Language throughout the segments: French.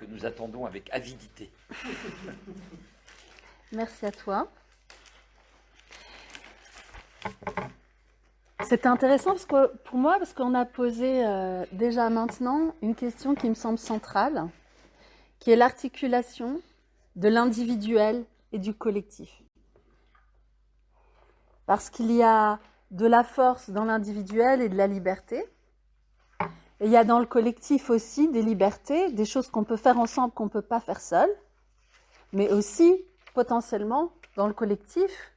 que nous attendons avec avidité. Merci à toi. C'était intéressant parce que, pour moi parce qu'on a posé euh, déjà maintenant une question qui me semble centrale, qui est l'articulation de l'individuel et du collectif. Parce qu'il y a de la force dans l'individuel et de la liberté. Et il y a dans le collectif aussi des libertés, des choses qu'on peut faire ensemble qu'on ne peut pas faire seul. Mais aussi, potentiellement, dans le collectif,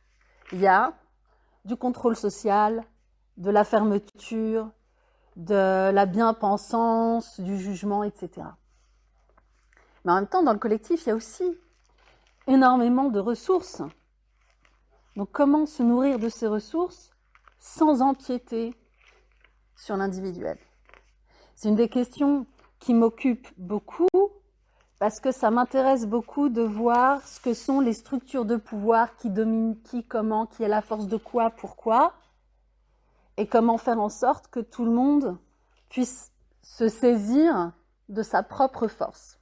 il y a du contrôle social, de la fermeture, de la bien-pensance, du jugement, etc. Mais en même temps, dans le collectif, il y a aussi énormément de ressources. Donc comment se nourrir de ces ressources sans empiéter sur l'individuel? C'est une des questions qui m'occupe beaucoup parce que ça m'intéresse beaucoup de voir ce que sont les structures de pouvoir qui dominent qui, comment, qui a la force de quoi, pourquoi, et comment faire en sorte que tout le monde puisse se saisir de sa propre force.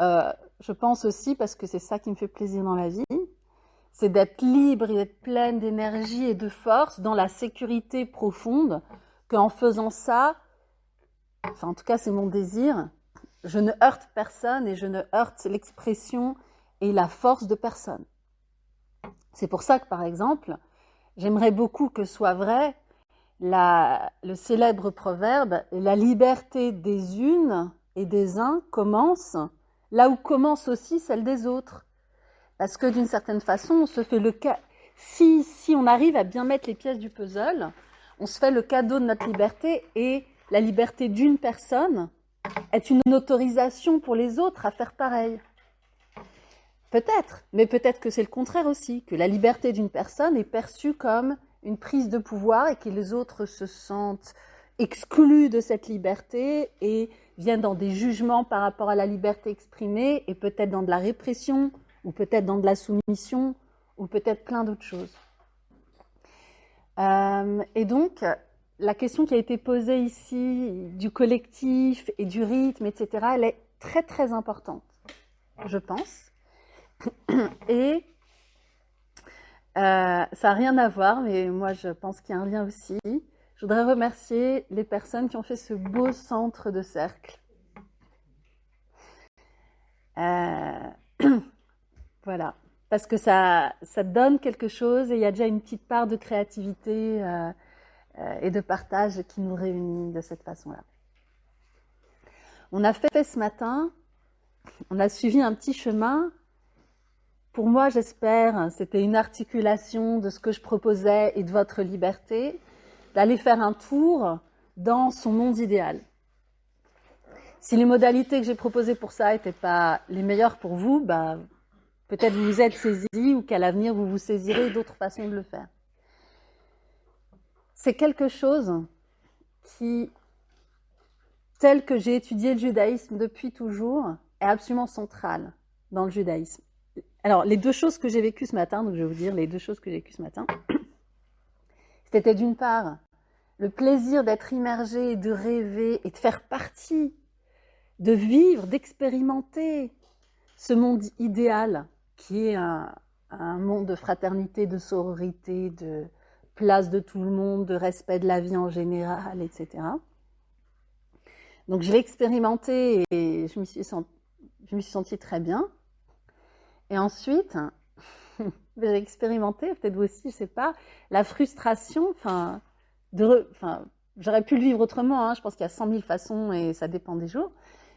Euh, je pense aussi, parce que c'est ça qui me fait plaisir dans la vie, c'est d'être libre et d'être pleine d'énergie et de force dans la sécurité profonde, qu'en faisant ça, enfin en tout cas c'est mon désir, je ne heurte personne et je ne heurte l'expression et la force de personne. C'est pour ça que par exemple, j'aimerais beaucoup que soit vrai le célèbre proverbe « la liberté des unes et des uns commence là où commence aussi celle des autres ». Parce que d'une certaine façon, on se fait le cas. Si, si on arrive à bien mettre les pièces du puzzle, on se fait le cadeau de notre liberté et la liberté d'une personne est une autorisation pour les autres à faire pareil. Peut-être, mais peut-être que c'est le contraire aussi, que la liberté d'une personne est perçue comme une prise de pouvoir et que les autres se sentent exclus de cette liberté et viennent dans des jugements par rapport à la liberté exprimée et peut-être dans de la répression ou peut-être dans de la soumission, ou peut-être plein d'autres choses. Euh, et donc, la question qui a été posée ici du collectif et du rythme, etc., elle est très très importante, je pense. Et euh, ça n'a rien à voir, mais moi je pense qu'il y a un lien aussi. Je voudrais remercier les personnes qui ont fait ce beau centre de cercle. Euh, Voilà, parce que ça, ça donne quelque chose et il y a déjà une petite part de créativité euh, euh, et de partage qui nous réunit de cette façon-là. On a fait ce matin, on a suivi un petit chemin. Pour moi, j'espère, c'était une articulation de ce que je proposais et de votre liberté, d'aller faire un tour dans son monde idéal. Si les modalités que j'ai proposées pour ça n'étaient pas les meilleures pour vous, bah, Peut-être vous vous êtes saisi ou qu'à l'avenir vous vous saisirez d'autres façons de le faire. C'est quelque chose qui, tel que j'ai étudié le judaïsme depuis toujours, est absolument central dans le judaïsme. Alors, les deux choses que j'ai vécues ce matin, donc je vais vous dire les deux choses que j'ai vécues ce matin, c'était d'une part le plaisir d'être immergé, de rêver et de faire partie, de vivre, d'expérimenter ce monde idéal qui est un, monde de fraternité, de sororité, de place de tout le monde, de respect de la vie en général, etc. Donc je l'ai expérimenté et je me suis sentie, très bien. Et ensuite, j'ai expérimenté, peut-être vous aussi, je sais pas, la frustration, enfin, j'aurais pu le vivre autrement, hein, je pense qu'il y a 100 000 façons et ça dépend des jours,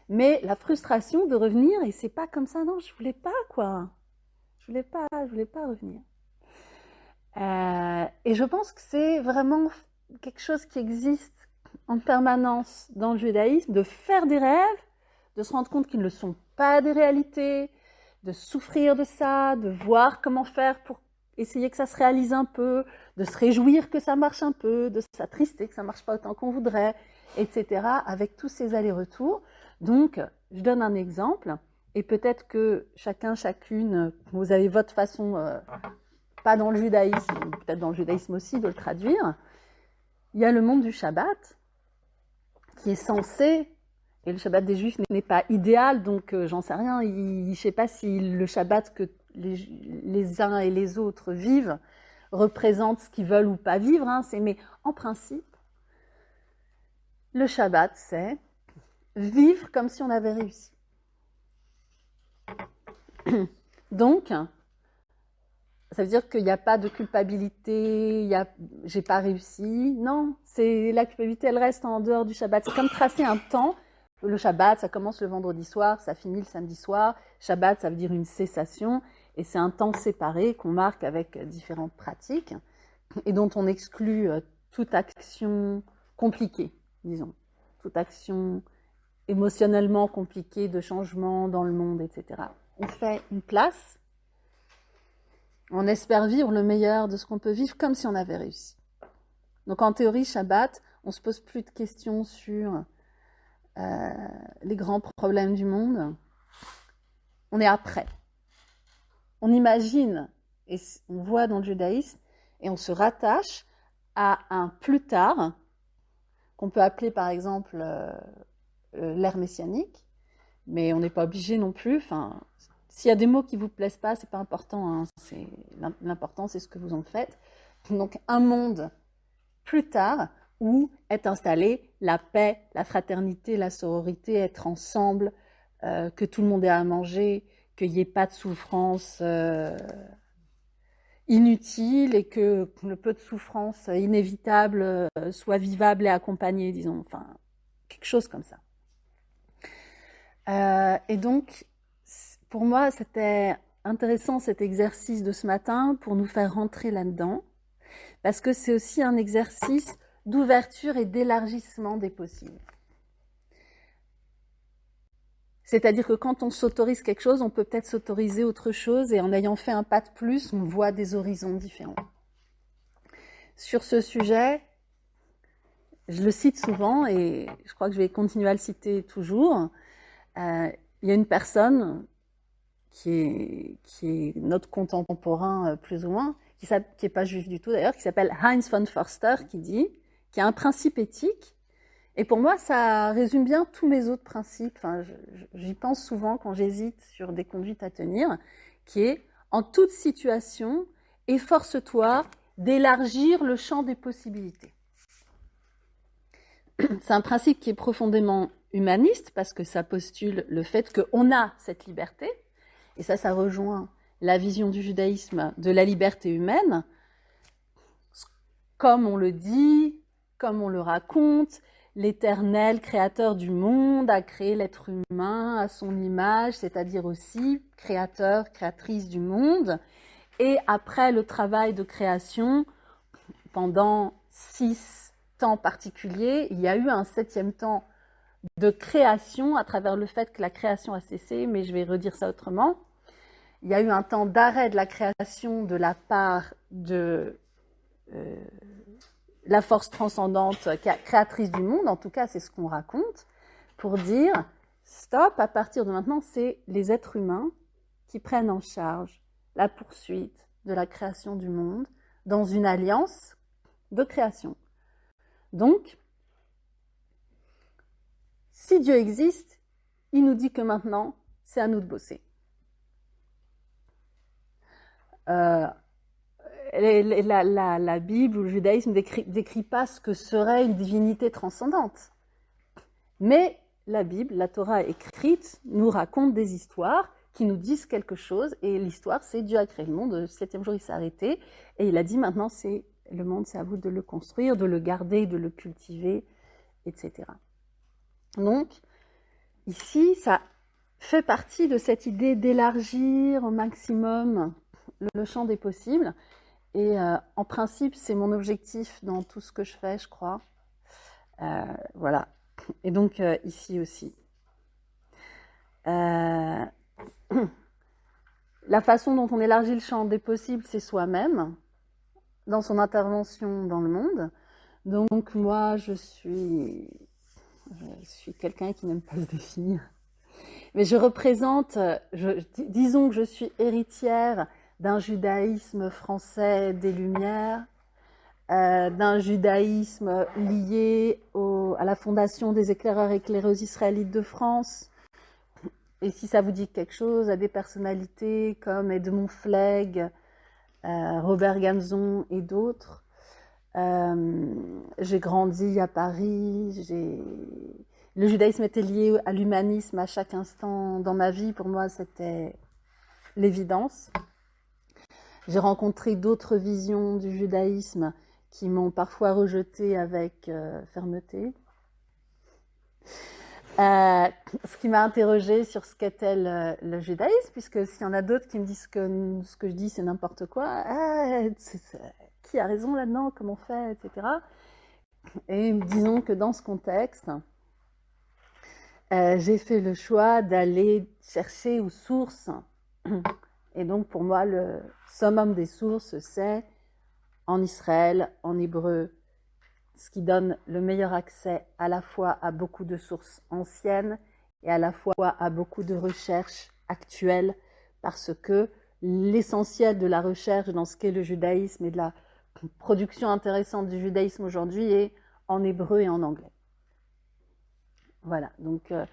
mais la frustration de revenir et c'est pas comme ça, non, je voulais pas, quoi. Je voulais pas, je voulais pas revenir. Euh, et je pense que c'est vraiment quelque chose qui existe en permanence dans le judaïsme, de faire des rêves, de se rendre compte qu'ils ne sont pas des réalités, de souffrir de ça, de voir comment faire pour essayer que ça se réalise un peu, de se réjouir que ça marche un peu, de s'attrister que ça marche pas autant qu'on voudrait, etc., avec tous ces allers-retours. Donc, je donne un exemple. Et peut-être que chacun, chacune, vous avez votre façon, euh, pas dans le judaïsme, peut-être dans le judaïsme aussi, de le traduire. Il y a le monde du Shabbat qui est censé Et le Shabbat des Juifs n'est pas idéal, donc euh, j'en sais rien. Je ne sais pas si le Shabbat que les, uns et les autres vivent représente ce qu'ils veulent ou pas vivre. Hein. mais en principe, le Shabbat, c'est vivre comme si on avait réussi. Donc, ça veut dire qu'il n'y a pas de culpabilité, j'ai pas réussi. Non, c'est la culpabilité, elle reste en dehors du Shabbat. C'est comme tracer un temps. Le Shabbat, ça commence le vendredi soir, ça finit le samedi soir. Shabbat, ça veut dire une cessation, et c'est un temps séparé qu'on marque avec différentes pratiques et dont on exclut euh, toute action compliquée, disons, toute action émotionnellement compliquée de changement dans le monde, etc. On fait une place on espère vivre le meilleur de ce qu'on peut vivre comme si on avait réussi. Donc en théorie, Shabbat, on se pose plus de questions sur euh, les grands problèmes du monde. On est après. On imagine, et on voit dans le judaïsme, et on se rattache à un plus tard, qu'on peut appeler par exemple euh, euh, l'ère messianique, mais on n'est pas obligé non plus. Enfin, s'il y a des mots qui vous plaisent pas, c'est pas important. Hein. C'est l'important, c'est ce que vous en faites. Donc un monde plus tard où est installée la paix, la fraternité, la sororité, être ensemble, euh, que tout le monde ait à manger, qu'il n'y ait pas de souffrance euh, inutile et que le peu de souffrance inévitable euh, soit vivable et accompagné, disons, enfin quelque chose comme ça. Et donc pour moi, c'était intéressant cet exercice de ce matin pour nous faire rentrer là-dedans, parce que c'est aussi un exercice d'ouverture et d'élargissement des possibles. C'est-à-dire que quand on s'autorise quelque chose, on peut peut-être s'autoriser autre chose et en ayant fait un pas de plus, on voit des horizons différents. Sur ce sujet, je le cite souvent et je crois que je vais continuer à le citer toujours. Euh, il y a une personne qui est, qui est notre contemporain euh, plus ou moins, qui n'est pas juif du tout d'ailleurs, qui s'appelle Heinz von Forster, qui dit qu'il y a un principe éthique. Et pour moi, ça résume bien tous mes autres principes. J'y pense souvent quand j'hésite sur des conduites à tenir, qui est en toute situation, efforce-toi d'élargir le champ des possibilités. C'est un principe qui est profondément humaniste parce que ça postule le fait qu'on a cette liberté, et ça, ça rejoint la vision du judaïsme de la liberté humaine, comme on le dit, comme on le raconte, l'éternel créateur du monde a créé l'être humain à son image, c'est-à-dire aussi créateur, créatrice du monde. Et après le travail de création, pendant six temps particuliers, il y a eu un septième temps de création à travers le fait que la création a cessé, mais je vais redire ça autrement. Il y a eu un temps d'arrêt de la création de la part de euh, la force transcendante créatrice du monde, en tout cas c'est ce qu'on raconte, pour dire stop, à partir de maintenant, c'est les êtres humains qui prennent en charge la poursuite de la création du monde dans une alliance de création. Donc, si Dieu existe, il nous dit que maintenant, c'est à nous de bosser. Euh, la, Bible ou le judaïsme ne décrit, décrit pas ce que serait une divinité transcendante. Mais la Bible, la Torah écrite, nous raconte des histoires qui nous disent quelque chose. Et l'histoire, c'est Dieu a créé le monde, le septième jour, il s'est arrêté. Et il a dit maintenant, c'est le monde, c'est à vous de le construire, de le garder, de le cultiver, etc. Donc, ici, ça fait partie de cette idée d'élargir au maximum le champ des possibles. Et euh, en principe, c'est mon objectif dans tout ce que je fais, je crois. Euh, voilà. Et donc euh, ici aussi. la façon dont on élargit le champ des possibles, c'est soi-même, dans son intervention dans le monde. Donc moi, je suis, je suis quelqu'un qui n'aime pas se définir. Mais je représente, disons que je suis héritière d'un judaïsme français des Lumières, euh, d'un judaïsme lié à la fondation des éclaireurs éclaireuses israélites de France. Et si ça vous dit quelque chose, à des personnalités comme Edmond Flegg, euh, Robert Gamzon et d'autres. Euh, j'ai grandi à Paris, le judaïsme était lié à l'humanisme à chaque instant dans ma vie. Pour moi, c'était l'évidence. J'ai rencontré d'autres visions du judaïsme qui m'ont parfois rejeté avec euh, fermeté. Euh, ce qui m'a interrogé sur ce qu'était le, judaïsme, puisque s'il y en a d'autres qui me disent que ce que je dis c'est n'importe quoi, ah, qui a raison là-dedans, comment on fait, etc. Et disons que dans ce contexte, euh, j'ai fait le choix d'aller chercher aux sources. Et donc pour moi, le summum des sources, c'est en Israël, en hébreu, ce qui donne le meilleur accès à la fois à beaucoup de sources anciennes et à la fois à beaucoup de recherches actuelles, parce que l'essentiel de la recherche dans ce qu'est le judaïsme et de la production intéressante du judaïsme aujourd'hui est en hébreu et en anglais. Voilà, donc, euh,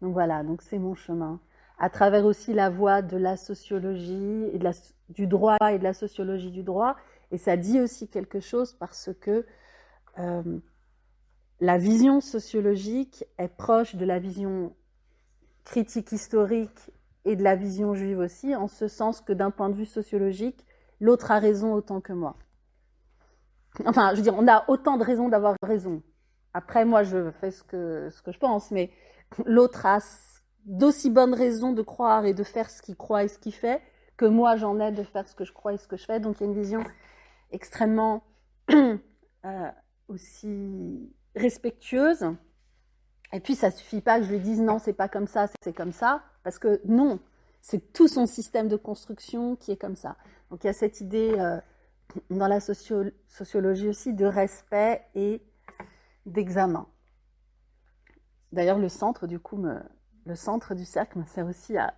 voilà, donc c'est mon chemin. À travers aussi la voie de la sociologie et du droit et de la sociologie du droit, et ça dit aussi quelque chose parce que euh, la vision sociologique est proche de la vision critique historique et de la vision juive aussi, en ce sens que d'un point de vue sociologique, l'autre a raison autant que moi. Enfin, je veux dire, on a autant de raisons d'avoir raison. Après, moi, je fais ce que, je pense, mais l'autre a d'aussi bonnes raisons de croire et de faire ce qu'il croit et ce qu'il fait que moi, j'en ai de faire ce que je crois et ce que je fais. Donc, il y a une vision extrêmement euh, aussi respectueuse. Et puis, ça suffit pas que je lui dise non, c'est pas comme ça, c'est comme ça, parce que non, c'est tout son système de construction qui est comme ça. Donc, il y a cette idée euh, dans la sociologie aussi de respect et d'examen. D'ailleurs, le centre, du coup, le centre du cercle me sert aussi à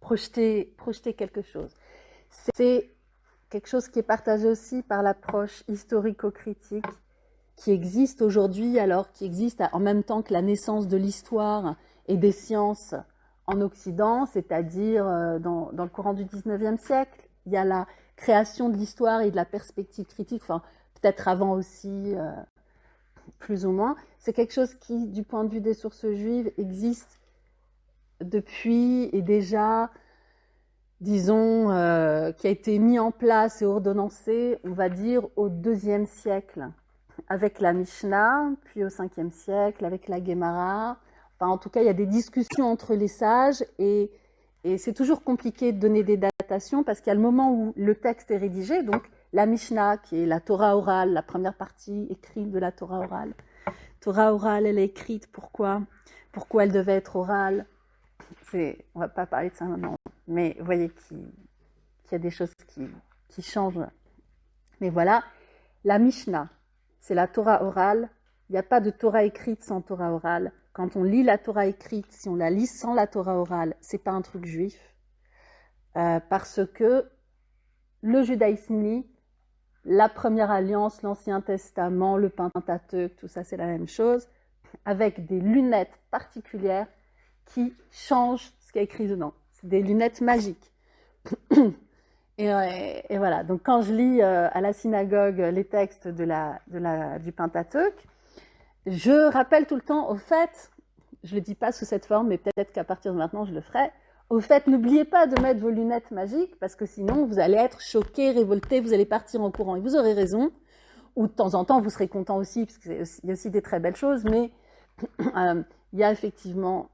projeter, projeter quelque chose. C'est quelque chose qui est partagé aussi par l'approche historico-critique qui existe aujourd'hui, alors qui existe en même temps que la naissance de l'histoire et des sciences en Occident, c'est-à-dire euh, dans, le courant du 19e siècle. Il y a la création de l'histoire et de la perspective critique, enfin peut-être avant aussi, euh, plus ou moins. C'est quelque chose qui, du point de vue des sources juives, existe depuis et déjà disons, euh, qui a été mis en place et ordonnancé, on va dire, au deuxième siècle, avec la Mishnah, puis au cinquième siècle, avec la Gemara. Enfin, en tout cas, il y a des discussions entre les sages et, c'est toujours compliqué de donner des datations parce qu'il y a le moment où le texte est rédigé, donc la Mishnah, qui est la Torah orale, la première partie écrite de la Torah orale. Torah orale, elle est écrite, pourquoi? Pourquoi elle devait être orale? On va pas parler de ça maintenant mais vous voyez qu'il y a des choses qui, changent. Mais voilà, la Mishnah, c'est la Torah orale. Il n'y a pas de Torah écrite sans Torah orale. Quand on lit la Torah écrite, si on la lit sans la Torah orale, c'est pas un truc juif. Euh, parce que le judaïsme la première alliance, l'Ancien Testament, le Pentateuque, tout ça c'est la même chose, avec des lunettes particulières qui changent ce qui est écrit dedans des lunettes magiques. Euh, et, voilà, donc quand je lis euh, à la synagogue les textes de la, de la, du Pentateuque, je rappelle tout le temps, au fait, je ne le dis pas sous cette forme, mais peut-être qu'à partir de maintenant je le ferai, au fait, n'oubliez pas de mettre vos lunettes magiques, parce que sinon vous allez être choqué, révolté, vous allez partir en courant. Et vous aurez raison, ou de temps en temps vous serez content aussi, parce qu'il y a aussi des très belles choses, mais euh, il y a effectivement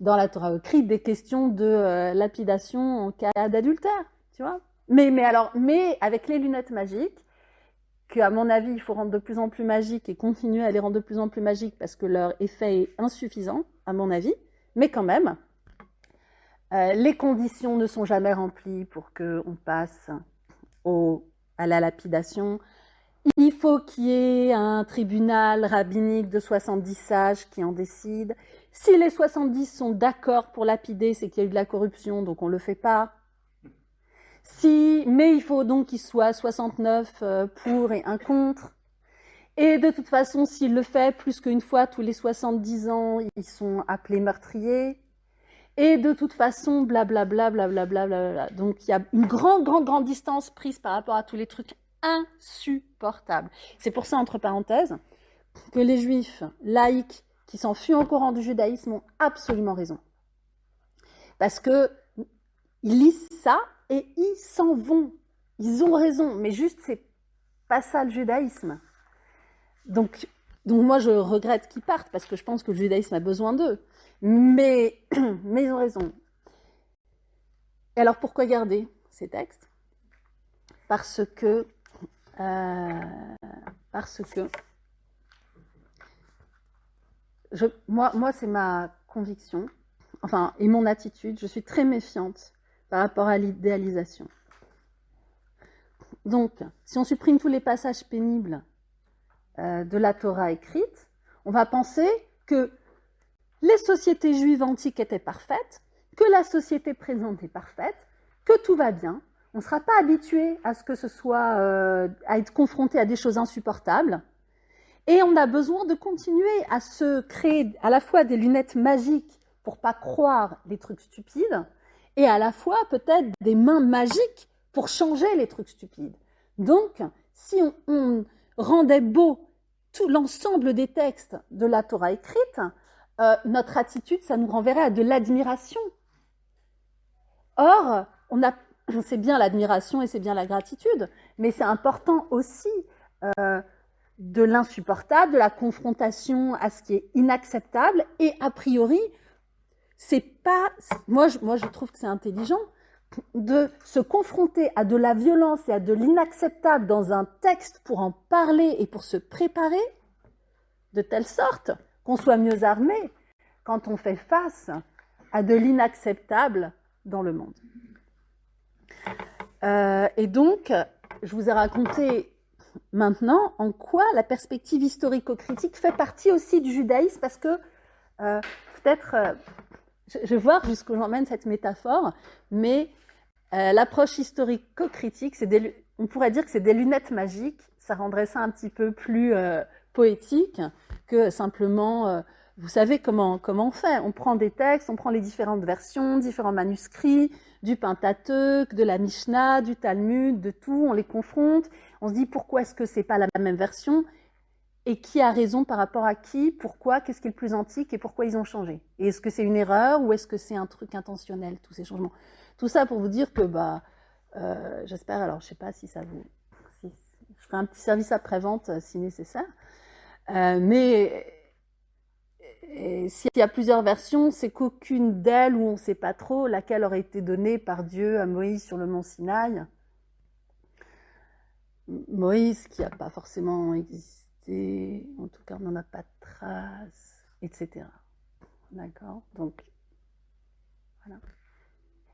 dans la Torah écrite des questions de euh, lapidation en cas d'adultère, tu vois. Mais, mais alors, mais avec les lunettes magiques, que à mon avis, il faut rendre de plus en plus magiques et continuer à les rendre de plus en plus magiques parce que leur effet est insuffisant, à mon avis. Mais quand même, euh, les conditions ne sont jamais remplies pour qu'on passe au, à la lapidation. Il faut qu'il y ait un tribunal rabbinique de 70 sages qui en décide. Si les 70 sont d'accord pour lapider, c'est qu'il y a eu de la corruption, donc on ne le fait pas. Si, mais il faut donc qu'il soit 69 euh, pour et un contre. Et de toute façon, s'il le fait plus qu'une fois tous les 70 ans, ils sont appelés meurtriers. Et de toute façon, blablabla, blablabla, blablabla. Donc il y a une grande, grande, grande distance prise par rapport à tous les trucs insupportables. C'est pour ça, entre parenthèses, que les juifs laïcs qui s'enfuient au courant du judaïsme ont absolument raison. Parce que ils lisent ça et ils s'en vont. Ils ont raison, mais juste c'est pas ça le judaïsme. Donc, donc moi, je regrette qu'ils partent parce que je pense que le judaïsme a besoin d'eux. Mais, mais ils ont raison. Et alors, pourquoi garder ces textes? Parce que, euh, parce que, moi c'est ma conviction, enfin, et mon attitude. Je suis très méfiante par rapport à l'idéalisation. Donc, si on supprime tous les passages pénibles euh, de la Torah écrite, on va penser que les sociétés juives antiques étaient parfaites, que la société présente est parfaite, que tout va bien. On ne sera pas habitué à ce que ce soit, euh, à être confronté à des choses insupportables. Et on a besoin de continuer à se créer à la fois des lunettes magiques pour pas croire les trucs stupides, et à la fois peut-être des mains magiques pour changer les trucs stupides. Donc, si on, rendait beau tout l'ensemble des textes de la Torah écrite, euh, notre attitude, ça nous renverrait à de l'admiration. Or, on c'est bien l'admiration et c'est bien la gratitude, mais c'est important aussi euh, de l'insupportable, de la confrontation à ce qui est inacceptable. Et a priori, c'est pas, moi, je, moi, je trouve que c'est intelligent de se confronter à de la violence et à de l'inacceptable dans un texte pour en parler et pour se préparer, de telle sorte qu'on soit mieux armé quand on fait face à de l'inacceptable dans le monde. Euh, et donc, je vous ai raconté maintenant en quoi la perspective historico-critique fait partie aussi du judaïsme, parce que euh, peut-être euh, je, vais voir jusqu'où j'emmène cette métaphore, mais euh, l'approche historico-critique, on pourrait dire que c'est des lunettes magiques. Ça rendrait ça un petit peu plus poétique que simplement, vous savez comment, comment on fait. On prend des textes, on prend les différentes versions, différents manuscrits, du Pentateuque, de la Mishnah, du Talmud, de tout, on les confronte. On se dit pourquoi est-ce que c'est pas la même version? Et qui a raison par rapport à qui, pourquoi, qu'est-ce qui est le plus antique? Et pourquoi ils ont changé? Et est-ce que c'est une erreur ou est-ce que c'est un truc intentionnel, tous ces changements? Tout ça pour vous dire que, bah, euh, j'espère, alors je sais pas si ça vous... Je ferai un petit service après-vente euh, si nécessaire. Euh, mais s'il y a plusieurs versions, c'est qu'aucune d'elles, où on ne sait pas trop, laquelle aurait été donnée par Dieu à Moïse sur le mont Sinaï. Moïse, qui n'a pas forcément existé en tout cas on n'en a pas de traces, etc. D'accord? Donc, voilà.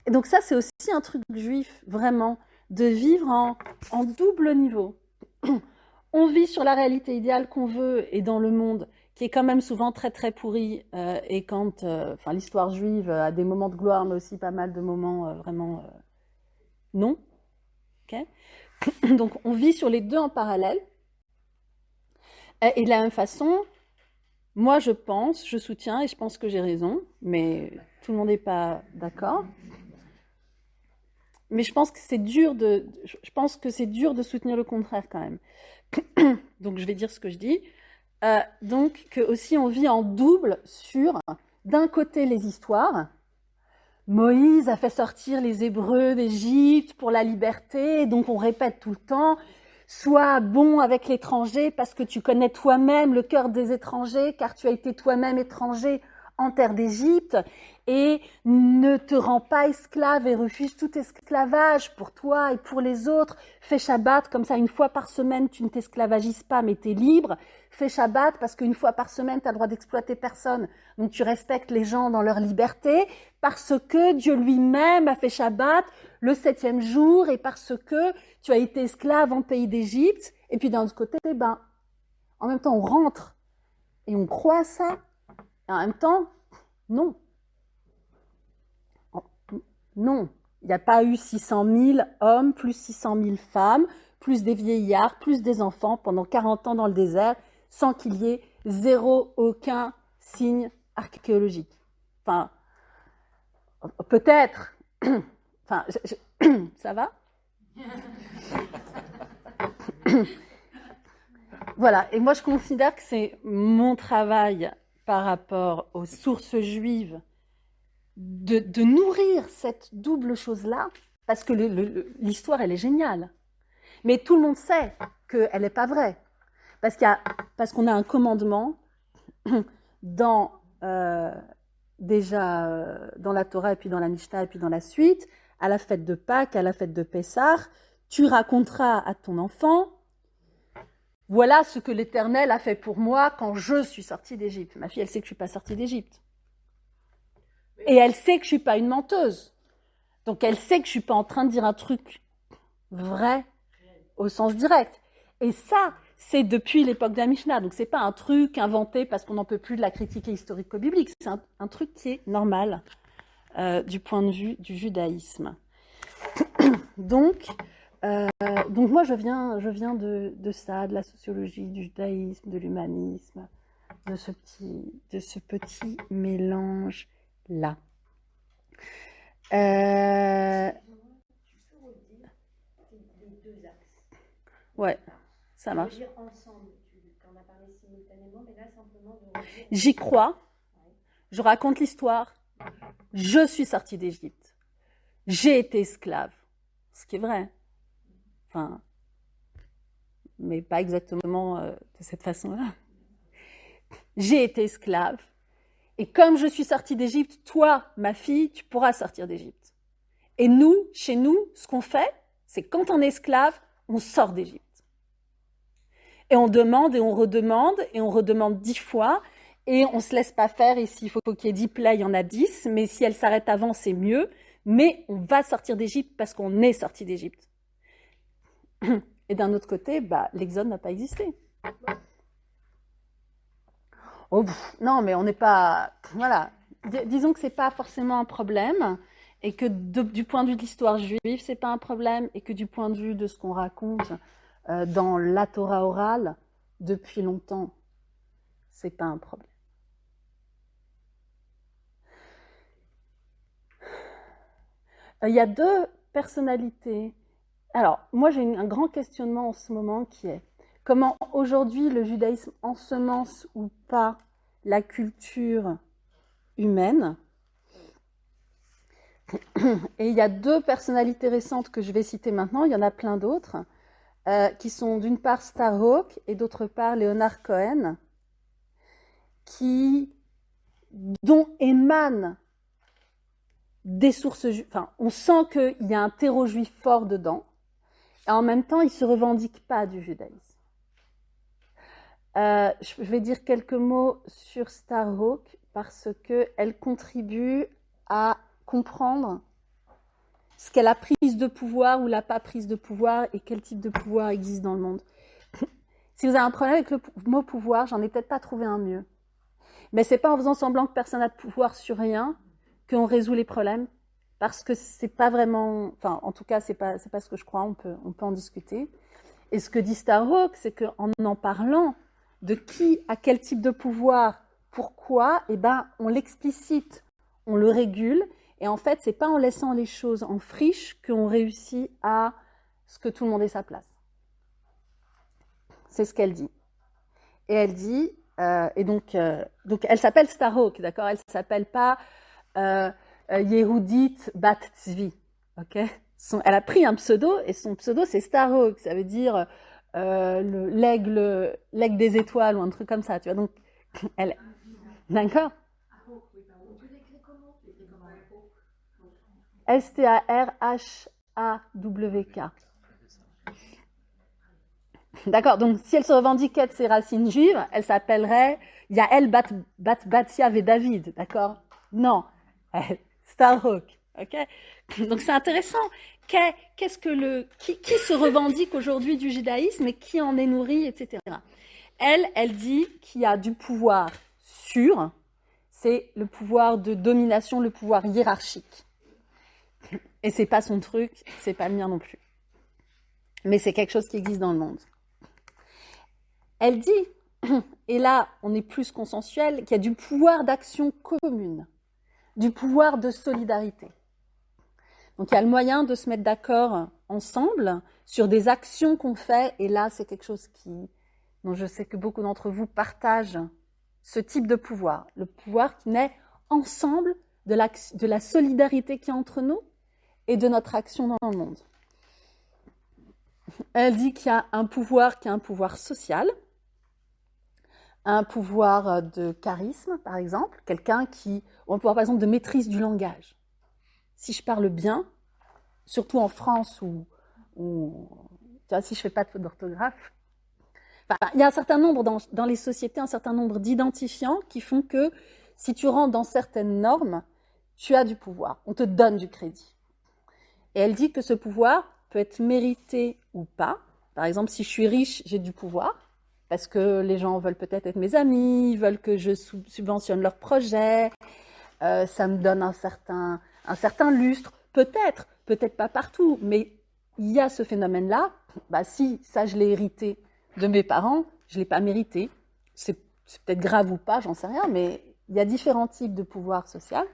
Et donc ça, c'est aussi un truc juif, vraiment, de vivre en, double niveau. on vit sur la réalité idéale qu'on veut et dans le monde qui est quand même souvent très très pourri euh, et quand, euh, enfin l'histoire juive a des moments de gloire mais aussi pas mal de moments euh, vraiment non. ok? Donc on vit sur les deux en parallèle et de la même façon, moi je pense, je soutiens et je pense que j'ai raison, mais tout le monde n'est pas d'accord. Mais je pense que c'est dur de, je pense que c'est dur de soutenir le contraire quand même. donc je vais dire ce que je dis. Euh, donc que aussi on vit en double sur d'un côté les histoires. Moïse a fait sortir les Hébreux d'Égypte pour la liberté, donc on répète tout le temps Sois bon avec l'étranger parce que tu connais toi-même le cœur des étrangers, car tu as été toi-même étranger en terre d'Égypte, et ne te rends pas esclave et refuse tout esclavage pour toi et pour les autres. Fais Shabbat, comme ça une fois par semaine tu ne t'esclavagises pas mais tu es libre. Fais Shabbat parce qu'une fois par semaine tu as le droit d'exploiter personne. Donc tu respectes les gens dans leur liberté parce que Dieu lui-même a fait Shabbat le septième jour et parce que tu as été esclave en pays d'Égypte. Et puis d'un autre côté, ben, en même temps on rentre et on croit à ça. Et en même temps, non. Non, Il n'y a pas eu 600 000 hommes, plus 600 000 femmes, plus des vieillards, plus des enfants pendant 40 ans dans le désert, sans qu'il y ait zéro, aucun signe archéologique. Enfin, peut-être. Enfin, ça va? Voilà, et moi je considère que c'est mon travail par rapport aux sources juives de, nourrir cette double chose-là, parce que l'histoire, elle est géniale. Mais tout le monde sait qu'elle n'est pas vraie. Parce qu'on a, a un commandement dans, euh, déjà euh, dans la Torah et puis dans la Mishnah et puis dans la suite, à la fête de Pâques, à la fête de Pessah, tu raconteras à ton enfant voilà ce que l'Éternel a fait pour moi quand je suis sortie d'Égypte. Ma fille, elle sait que je ne suis pas sortie d'Égypte. Et elle sait que je ne suis pas une menteuse. Donc elle sait que je ne suis pas en train de dire un truc vrai au sens direct. Et ça, c'est depuis l'époque de la Mishnah. Donc c'est pas un truc inventé parce qu'on n'en peut plus de la critique historico-biblique. C'est un, truc qui est normal euh, du point de vue du judaïsme. donc, euh, donc moi, je viens, je viens de, ça, de la sociologie, du judaïsme, de l'humanisme, de ce petit, de ce petit mélange là. Euh... Ouais, ça marche. J'y crois. Je raconte l'histoire. Je suis sortie d'Égypte. J'ai été esclave. Ce qui est vrai mais pas exactement euh, de cette façon-là. J'ai été esclave. Et comme je suis sortie d'Égypte, toi, ma fille, tu pourras sortir d'Égypte. Et nous, chez nous, ce qu'on fait, c'est quand on est esclave, on sort d'Égypte. Et on demande et on redemande et on redemande dix fois et on se laisse pas faire. Et s'il faut qu'il y ait dix plats, il y en a dix. Mais si elle s'arrête avant, c'est mieux. Mais on va sortir d'Égypte parce qu'on est sorti d'Égypte. Et d'un autre côté, bah, l'exode n'a pas existé. Oh, non, mais on n'est pas. Voilà. disons que ce n'est pas forcément un problème, et que du point de vue de l'histoire juive, ce n'est pas un problème, et que du point de vue de ce qu'on raconte euh, dans la Torah orale, depuis longtemps, ce n'est pas un problème. Euh, il y a deux personnalités alors, moi j'ai un grand questionnement en ce moment qui est comment aujourd'hui le judaïsme ensemence ou pas la culture humaine? Et il y a deux personnalités récentes que je vais citer maintenant, il y en a plein d'autres, euh, qui sont d'une part Starhawk et d'autre part Leonard Cohen, qui, dont émanent des sources, enfin, on sent qu'il y a un terreau juif fort dedans, en même temps, il ne se revendique pas du judaïsme. Euh, je vais dire quelques mots sur Starhawk parce qu'elle contribue à comprendre ce qu'est la prise de pouvoir ou la pas prise de pouvoir et quel type de pouvoir existe dans le monde. si vous avez un problème avec le mot pouvoir, j'en ai peut-être pas trouvé un mieux. Mais c'est pas en faisant semblant que personne n'a de pouvoir sur rien qu'on résout les problèmes parce que c'est pas vraiment, enfin, en tout cas, c'est pas, c'est pas ce que je crois. On peut, on peut en discuter. Et ce que dit Starhawk, c'est qu'en en parlant de qui a quel type de pouvoir, pourquoi, eh ben, on l'explicite, on le régule. Et en fait, c'est pas en laissant les choses en friche qu'on réussit à ce que tout le monde ait sa place. C'est ce qu'elle dit. Et elle dit, euh, et donc, euh, donc elle s'appelle Starhawk, d'accord? Elle s'appelle pas euh, euh, Yehudit Bat Tzvi. ok? Elle a pris un pseudo et son pseudo c'est Starhawk, ça veut dire euh, l'aigle, l'aigle des étoiles ou un truc comme ça, tu vois. Donc, elle, d'accord? S-T-A-R-H-A-W-K. D'accord, donc si elle se revendiquait de ses racines juives, elle s'appellerait Yael Bat, Bat Batia David, d'accord? Non, Starhawk. ok? Donc c'est intéressant. Qu'est-ce que le qui, se revendique aujourd'hui du judaïsme et qui en est nourri, etc. Elle, elle dit qu'il y a du pouvoir sûr, c'est le pouvoir de domination, le pouvoir hiérarchique. Et c'est pas son truc, c'est pas le mien non plus. Mais c'est quelque chose qui existe dans le monde. Elle dit, et là on est plus consensuel, qu'il y a du pouvoir d'action commune, du pouvoir de solidarité. Donc il y a le moyen de se mettre d'accord ensemble sur des actions qu'on fait, et là c'est quelque chose qui, dont je sais que beaucoup d'entre vous partagent ce type de pouvoir, le pouvoir qui naît ensemble de la, solidarité qui est entre nous et de notre action dans le monde. Elle dit qu'il y a un pouvoir qui est un pouvoir social, un pouvoir de charisme, par exemple, quelqu'un qui, ou un pouvoir, par exemple, de maîtrise du langage. Si je parle bien, surtout en France où, vois, si je fais pas de faute d'orthographe, il y a un certain nombre dans les sociétés, un certain nombre d'identifiants qui font que si tu rentres dans certaines normes, tu as du pouvoir, on te donne du crédit. Et elle dit que ce pouvoir peut être mérité ou pas. Par exemple, si je suis riche, j'ai du pouvoir, parce que les gens veulent peut-être être mes amis, veulent que je subventionne leurs projets, euh, ça me donne un certain, lustre. Peut-être, peut-être pas partout, mais il y a ce phénomène-là. Bah si, ça je l'ai hérité de mes parents, je l'ai pas mérité. C'est peut-être grave ou pas, j'en sais rien, mais il y a différents types de pouvoir social.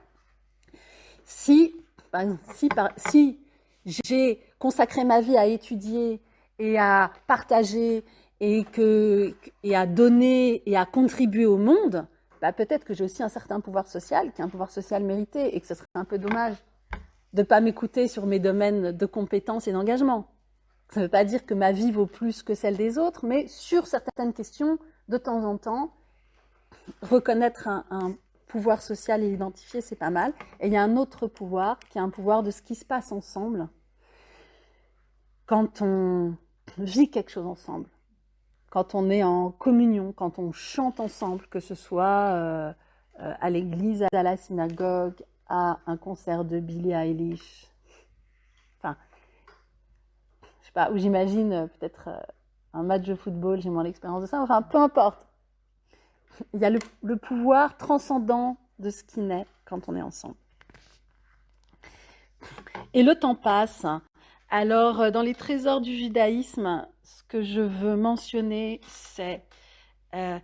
Si, si, si j'ai consacré ma vie à étudier et à partager et, à donner et à contribuer au monde, bah peut-être que j'ai aussi un certain pouvoir social, qui est un pouvoir social mérité, et que ce serait un peu dommage de ne pas m'écouter sur mes domaines de compétences et d'engagement. Ça ne veut pas dire que ma vie vaut plus que celle des autres, mais sur certaines questions, de temps en temps, reconnaître un, un pouvoir social et l'identifier, c'est pas mal. Et il y a un autre pouvoir, qui est un pouvoir de ce qui se passe ensemble quand on vit quelque chose ensemble, quand on est en communion, quand on chante ensemble, que ce soit euh, euh, à l'église, à la synagogue, à un concert de Billie Eilish. Enfin, je sais pas, où j'imagine euh, peut-être un match de football, j'ai moins l'expérience de ça, enfin, peu importe il y a le, pouvoir transcendant de ce qui naît quand on est ensemble. Et le temps passe. Alors, dans les trésors du judaïsme, que je veux mentionner, c'est euh,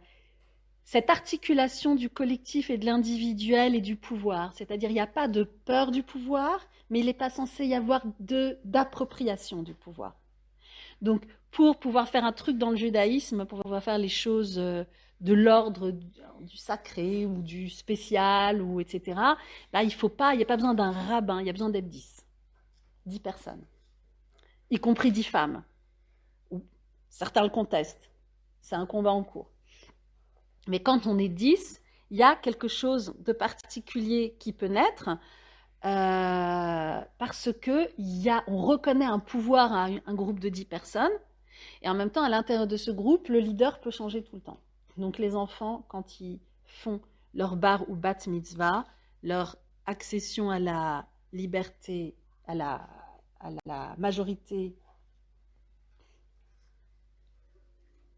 cette articulation du collectif et de l'individuel et du pouvoir. C'est-à-dire, il n'y a pas de peur du pouvoir, mais il n'est pas censé y avoir d'appropriation du pouvoir. Donc, pour pouvoir faire un truc dans le judaïsme, pour pouvoir faire les choses euh, de l'ordre du sacré ou du spécial ou etc. Là, il faut pas, il n'y a pas besoin d'un rabbin, il y a besoin d'être dix, dix personnes, y compris dix femmes. Certains le contestent, c'est un combat en cours. Mais quand on est dix, il y a quelque chose de particulier qui peut naître euh, parce que y a, on reconnaît un pouvoir à un groupe de dix personnes et en même temps, à l'intérieur de ce groupe, le leader peut changer tout le temps. Donc les enfants, quand ils font leur bar ou bat mitzvah, leur accession à la liberté, à la, à la majorité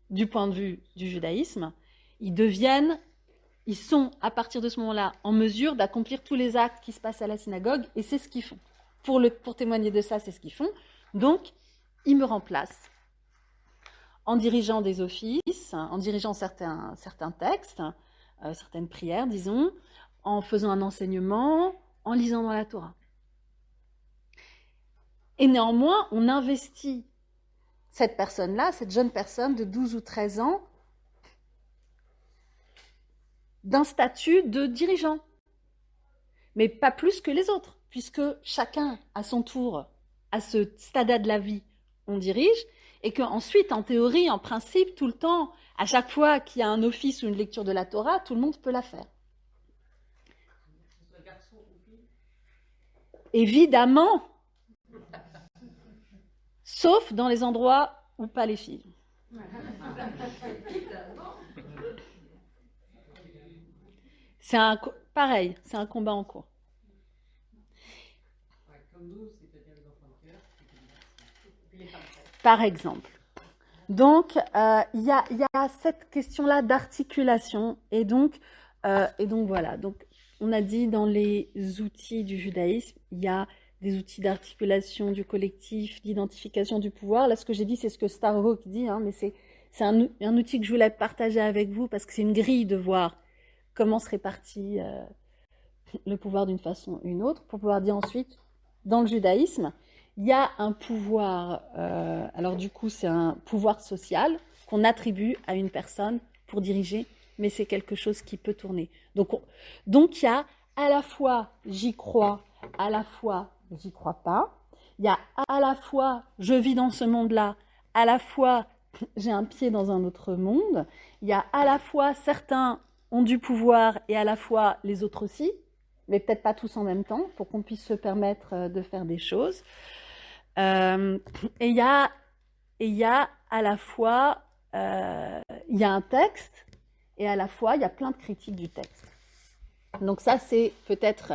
du point de vue du judaïsme, ils deviennent, ils sont à partir de ce moment-là en mesure d'accomplir tous les actes qui se passent à la synagogue et c'est ce qu'ils font. Pour, témoigner de ça, c'est ce qu'ils font. Donc, ils me remplacent en dirigeant des offices, en dirigeant certains, certains textes, euh, certaines prières, disons, en faisant un enseignement, en lisant dans la Torah. Et néanmoins, on investit cette personne-là, cette jeune personne de 12 ou 13 ans, d'un statut de dirigeant. Mais pas plus que les autres, puisque chacun, à son tour, à ce stade de la vie, on dirige, et qu'ensuite, en théorie, en principe, tout le temps, à chaque fois qu'il y a un office ou une lecture de la Torah, tout le monde peut la faire. Évidemment, sauf dans les endroits où pas les filles. C'est un pareil, c'est un combat en cours. par exemple. Donc, euh, il y, a, cette question-là d'articulation. Et donc, euh, et donc voilà. Donc, on a dit dans les outils du judaïsme, il y a des outils d'articulation du collectif, d'identification du pouvoir. Là, ce que j'ai dit, c'est ce que Starhawk dit, hein, mais c'est un, outil que je voulais partager avec vous parce que c'est une grille de voir comment se répartit euh, le pouvoir d'une façon ou une autre, pour pouvoir dire ensuite, dans le judaïsme, il y a un pouvoir, euh, alors du coup c'est un pouvoir social qu'on attribue à une personne pour diriger, mais c'est quelque chose qui peut tourner. Donc, donc il y a à la fois j'y crois, à la fois j'y crois pas. Il y a à la fois je vis dans ce monde-là, à la fois j'ai un pied dans un autre monde. Il y a à la fois certains ont du pouvoir et à la fois les autres aussi, mais peut-être pas tous en même temps, pour qu'on puisse se permettre euh, de faire des choses. Euh, et il y a, il y a à la fois, euh, il y a un texte, et à la fois, il y a plein de critiques du texte. Donc ça, c'est peut-être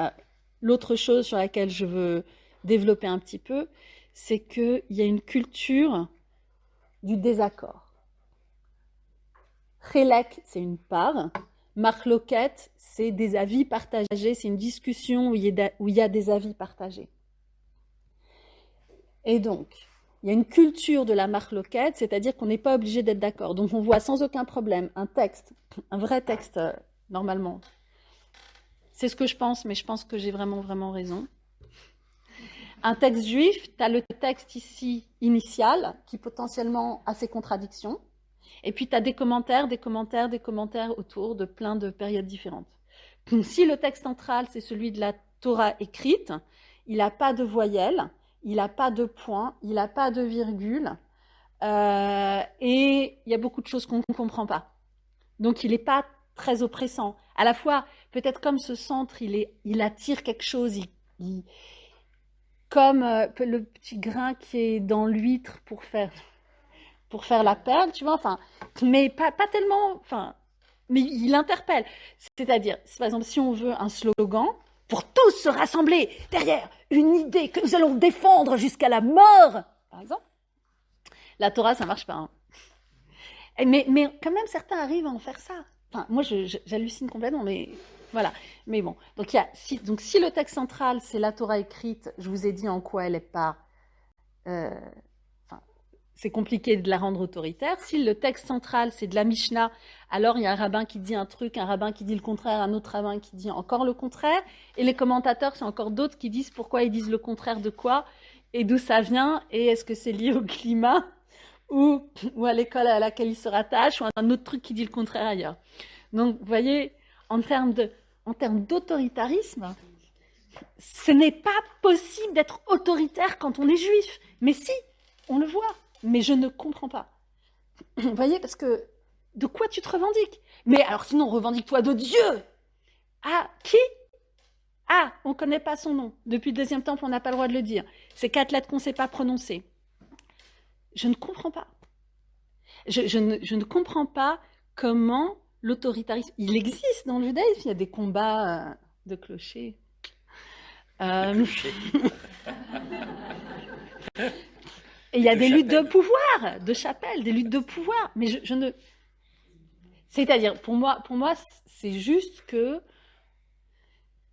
l'autre chose sur laquelle je veux développer un petit peu, c'est qu'il y a une culture du désaccord. Chélek, c'est une part, Marloquette, c'est des avis partagés, c'est une discussion où il, y a, des avis partagés. Et donc, il y a une culture de la marloquette, c'est-à-dire qu'on n'est pas obligé d'être d'accord. Donc on voit sans aucun problème un texte, un vrai texte euh, normalement. C'est ce que je pense, mais je pense que j'ai vraiment, vraiment raison. Un texte juif, tu as le texte ici initial qui potentiellement a ses contradictions. Et puis, tu as des commentaires, des commentaires, des commentaires autour de plein de périodes différentes. si le texte central, c'est celui de la Torah écrite, il n'a pas de voyelle, il n'a pas de point, il n'a pas de virgule, euh, et il y a beaucoup de choses qu'on ne comprend pas. Donc, il n'est pas très oppressant. À la fois, peut-être comme ce centre, il, est, il attire quelque chose, comme euh, le petit grain qui est dans l'huître pour faire pour faire la perle, tu vois, enfin, mais pas, pas tellement, enfin, mais il interpelle. C'est-à-dire, par exemple, si on veut un slogan, pour tous se rassembler derrière une idée que nous allons défendre jusqu'à la mort, par exemple, la Torah, ça marche pas. Hein. Mais, mais quand même, certains arrivent à en faire ça. Moi, j'hallucine complètement, mais voilà. Mais bon, donc si le texte central, c'est la Torah écrite, je vous ai dit en quoi elle est pas euh, c'est compliqué de la rendre autoritaire. Si le texte central, c'est de la Mishnah, alors il y a un rabbin qui dit un truc, un rabbin qui dit le contraire, un autre rabbin qui dit encore le contraire. Et les commentateurs, c'est encore d'autres qui disent pourquoi ils disent le contraire de quoi et d'où ça vient et est-ce que c'est lié au climat? Ou, ou à l'école à laquelle ils se rattachent ou un autre truc qui dit le contraire ailleurs. Donc, vous voyez, en termes d'autoritarisme, ce n'est pas possible d'être autoritaire quand on est juif. Mais si, on le voit mais je ne comprends pas. Vous voyez, parce que de quoi tu te revendiques? Mais alors sinon, revendique-toi de Dieu Ah, qui? Ah, on ne connaît pas son nom. Depuis le deuxième temple, on n'a pas le droit de le dire. C'est quatre lettres qu'on ne sait pas prononcer. Je ne comprends pas. Je, ne, comprends pas comment l'autoritarisme... Il existe dans le judaïsme, il y a des combats euh, de clochers. Euh... Et il y a des luttes de pouvoir, de chapelle, des luttes de pouvoir. Mais je, ne. C'est-à-dire, pour moi, pour moi c'est juste que.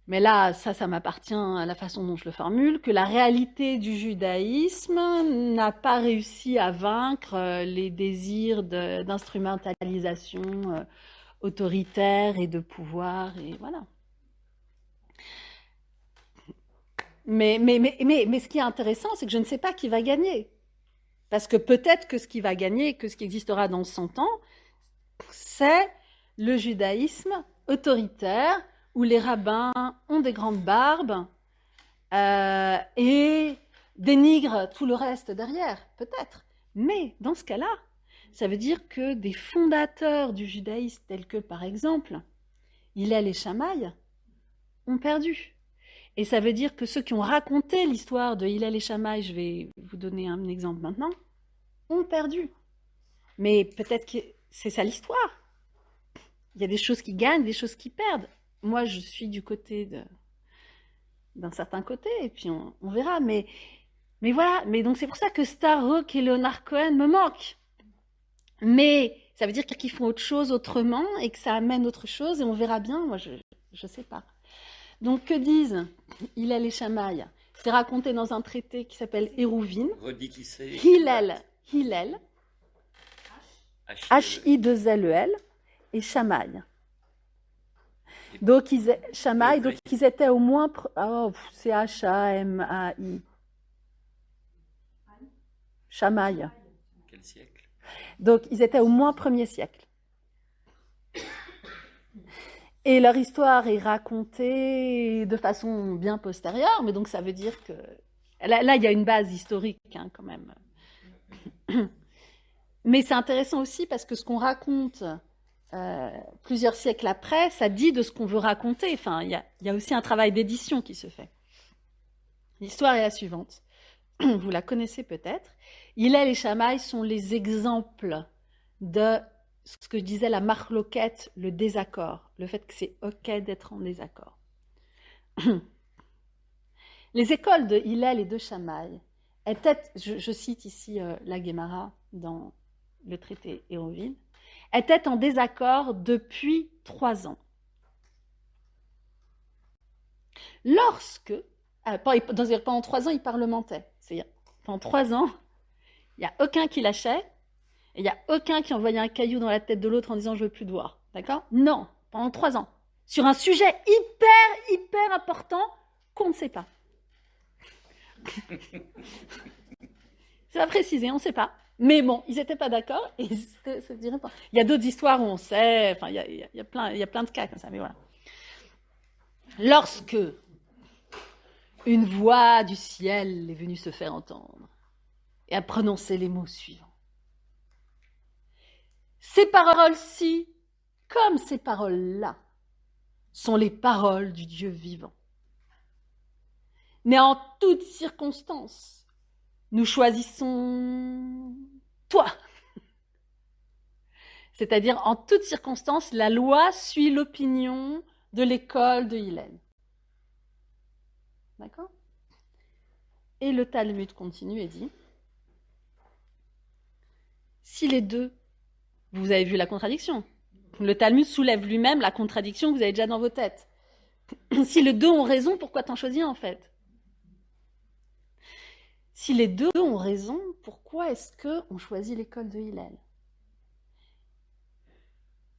Mais là, ça, ça m'appartient à la façon dont je le formule, que la réalité du judaïsme n'a pas réussi à vaincre euh, les désirs d'instrumentalisation euh, autoritaire et de pouvoir, et voilà. Mais, mais, mais, mais, mais ce qui est intéressant, c'est que je ne sais pas qui va gagner. Parce que peut-être que ce qui va gagner, que ce qui existera dans 100 ans, c'est le judaïsme autoritaire, où les rabbins ont des grandes barbes euh, et dénigrent tout le reste derrière, peut-être. Mais dans ce cas-là, ça veut dire que des fondateurs du judaïsme, tels que par exemple Hillel et Shammai, ont perdu. Et ça veut dire que ceux qui ont raconté l'histoire de Hillel et Shammai, je vais vous donner un exemple maintenant, ont perdu. Mais peut-être que c'est ça l'histoire. Il y a des choses qui gagnent, des choses qui perdent. Moi, je suis du côté d'un certain côté, et puis on, verra. Mais, mais voilà, mais donc c'est pour ça que Starhawk et Leonard Cohen me manquent. Mais ça veut dire qu'ils font autre chose autrement et que ça amène autre chose, et on verra bien. Moi, je ne sais pas. Donc, que disent Hillel et Shamaï C'est raconté dans un traité qui s'appelle Hérouvine. Redis qui c'est. Hillel, Hillel, H-I-2-L-E-L, E et Shamaï. Donc, ils, donc étaient au moins. Oh, pff, c'est H-A-M-A-I. Shamaï. Quel siècle? Donc, ils étaient au moins premier siècle. Et leur histoire est racontée de façon bien postérieure, mais donc ça veut dire que là, là, il y a une base historique hein, quand même. Mais c'est intéressant aussi parce que ce qu'on raconte euh, plusieurs siècles après, ça dit de ce qu'on veut raconter. Enfin, il y a, il aussi un travail d'édition qui se fait. L'histoire est la suivante. Vous la connaissez peut-être. Hillel et Shammai sont les exemples de ce que je disais, la marloquette, le désaccord, le fait que c'est OK d'être en désaccord. Les écoles de Hillel et de Shammai étaient, je, je cite ici euh, la Guémara dans le traité Héroville, étaient en désaccord depuis trois ans. Lorsque, euh, pendant trois ans, ils parlementaient. C'est-à-dire, pendant trois ans, il n'y a aucun qui lâchait, et il n'y a aucun qui envoyait un caillou dans la tête de l'autre en disant je veux plus te voir. D'accord? Non, pendant trois ans. Sur un sujet hyper, hyper important qu'on ne sait pas. C'est pas précisé, on ne sait pas. Mais bon, ils n'étaient pas d'accord. Il y a d'autres histoires où on sait, enfin, il y a- il y a plein, il y a plein de cas comme ça, mais voilà. Lorsque une voix du ciel est venue se faire entendre et a prononcé les mots suivants. Ces paroles-ci, comme ces paroles-là, sont les paroles du Dieu vivant. Mais en toutes circonstances, nous choisissons toi. C'est-à-dire, en toutes circonstances, la loi suit l'opinion de l'école de Hillel. D'accord? Et le Talmud continue et dit si les deux, vous avez vu la contradiction, le Talmud soulève lui-même la contradiction que vous avez déjà dans vos têtes. si les deux ont raison, pourquoi t'en choisis en fait? Si les deux ont raison, pourquoi est-ce qu'on choisit l'école de Hillel?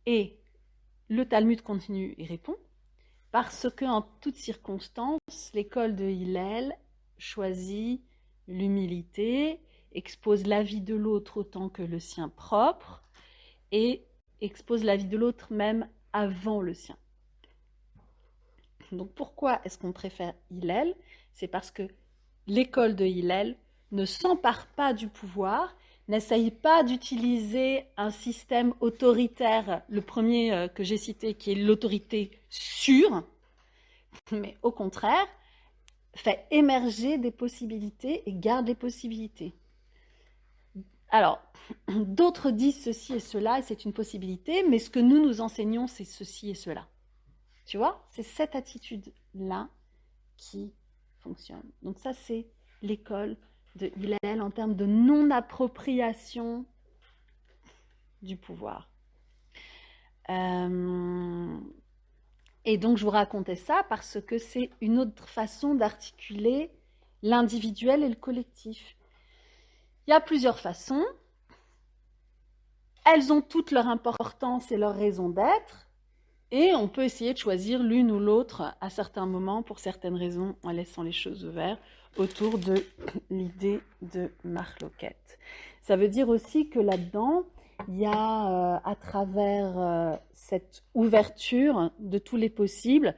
Et le Talmud continue et répond parce que en toutes circonstances, l'école de Hillel choisit l'humilité, expose la vie de l'autre autant que le sien propre et expose la vie de l'autre même avant le sien. Donc pourquoi est-ce qu'on préfère Hillel? C'est parce que l'école de Hillel ne s'empare pas du pouvoir, n'essaye pas d'utiliser un système autoritaire, le premier euh, que j'ai cité qui est l'autorité sûre, mais au contraire, fait émerger des possibilités et garde les possibilités. Alors, d'autres disent ceci et cela, et c'est une possibilité, mais ce que nous nous enseignons, c'est ceci et cela. Tu vois, c'est cette attitude-là qui Donc ça, c'est l'école de Hillel en termes de non-appropriation du pouvoir. Euh, et donc, je vous racontais ça parce que c'est une autre façon d'articuler l'individuel et le collectif. Il y a plusieurs façons. Elles ont toutes leur importance et leur raison d'être. Et on peut essayer de choisir l'une ou l'autre à certains moments pour certaines raisons en laissant les choses ouvertes autour de l'idée de marloquette. Ça veut dire aussi que là-dedans, il y a euh, à travers euh, cette ouverture de tous les possibles,